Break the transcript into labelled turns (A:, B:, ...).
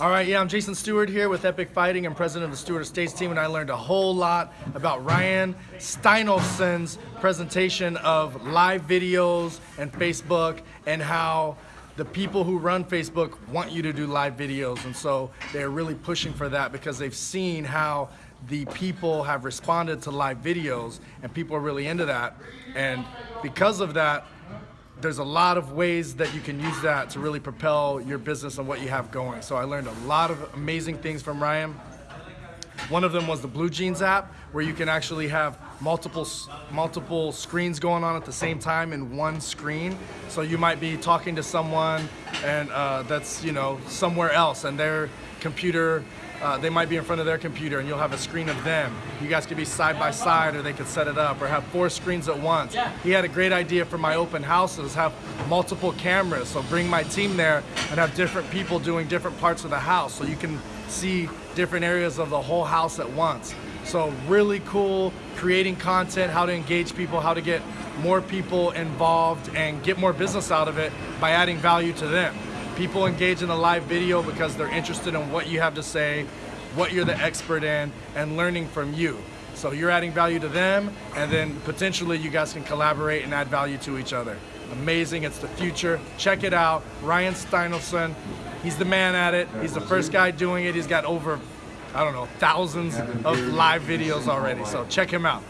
A: All right, yeah, I'm Jason Stewart here with Epic Fighting. I'm president of the Stewart Estates team, and I learned a whole lot about Ryan Steinolfson's presentation of live videos and Facebook and how the people who run Facebook want you to do live videos. And so they're really pushing for that because they've seen how the people have responded to live videos and people are really into that. And because of that, there's a lot of ways that you can use that to really propel your business and what you have going. So I learned a lot of amazing things from Ryan. One of them was the Blue Jeans app, where you can actually have multiple multiple screens going on at the same time in one screen. So you might be talking to someone and uh, that's you know somewhere else, and their computer uh, they might be in front of their computer and you'll have a screen of them. You guys could be side by side or they could set it up or have four screens at once. Yeah. He had a great idea for my open houses, have multiple cameras. So bring my team there and have different people doing different parts of the house so you can see different areas of the whole house at once. So really cool, creating content, how to engage people, how to get more people involved and get more business out of it by adding value to them. People engage in a live video because they're interested in what you have to say, what you're the expert in, and learning from you. So you're adding value to them, and then potentially you guys can collaborate and add value to each other. Amazing, it's the future. Check it out. Ryan Steinolfson, he's the man at it. He's the first guy doing it. He's got over, I don't know, thousands of live videos already. So check him out.